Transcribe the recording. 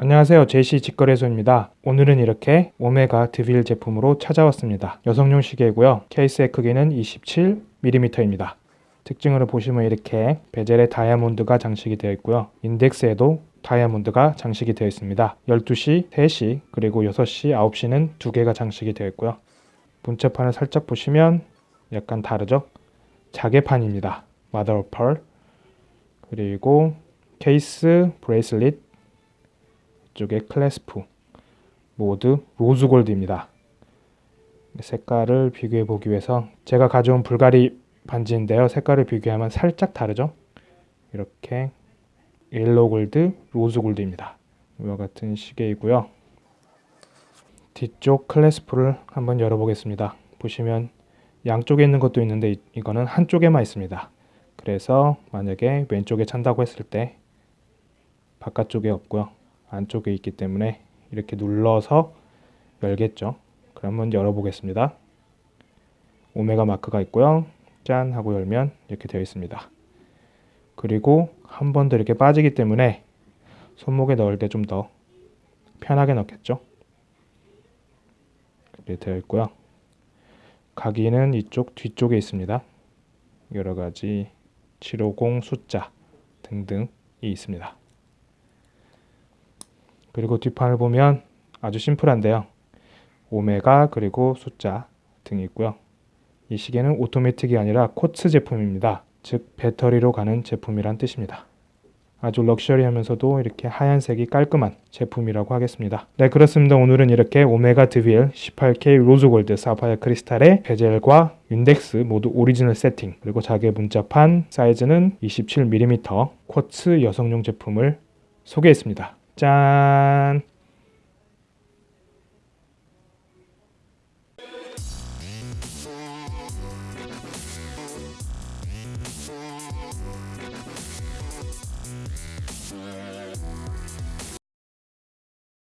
안녕하세요. 제시 직거래소입니다. 오늘은 이렇게 오메가 드빌 제품으로 찾아왔습니다. 여성용 시계고요. 케이스의 크기는 27mm입니다. 특징으로 보시면 이렇게 베젤에 다이아몬드가 장식이 되어 있고요. 인덱스에도 다이아몬드가 장식이 되어 있습니다. 12시, 3시, 그리고 6시, 9시는 두 개가 장식이 되어 있고요. 문자판을 살짝 보시면 약간 다르죠? 자개판입니다. 마더 펄 그리고 케이스, bracelet 이쪽에 clasp 모두 rose gold입니다. 색깔을 비교해 보기 위해서 제가 가져온 불가리 반지인데요. 색깔을 비교하면 살짝 다르죠? 이렇게 yellow gold, rose gold입니다. 이와 같은 시계이고요. 뒤쪽 clasp를 한번 열어보겠습니다. 보시면 양쪽에 있는 것도 있는데 이거는 한쪽에만 있습니다. 그래서 만약에 왼쪽에 찬다고 했을 때 바깥쪽에 없고요. 안쪽에 있기 때문에 이렇게 눌러서 열겠죠. 그럼 한번 열어보겠습니다. 오메가 마크가 있고요. 짠 하고 열면 이렇게 되어 있습니다. 그리고 한 번 더 이렇게 빠지기 때문에 손목에 넣을 때 좀 더 편하게 넣겠죠. 이렇게 되어 있고요. 각인은 이쪽 뒤쪽에 있습니다. 여러 가지 750 숫자 등등이 있습니다. 그리고 뒷판을 보면 아주 심플한데요. 오메가 그리고 숫자 등이 있고요. 이 시계는 오토매틱이 아니라 quartz 제품입니다. 즉 배터리로 가는 제품이란 뜻입니다. 아주 럭셔리하면서도 이렇게 하얀색이 깔끔한 제품이라고 하겠습니다. 네 그렇습니다. 오늘은 이렇게 오메가 드빌 18K rose gold 사파이어 크리스탈의 bezel과 인덱스 모두 오리지널 세팅 그리고 자개 문자판 사이즈는 27mm quartz 여성용 제품을 소개했습니다. 짠!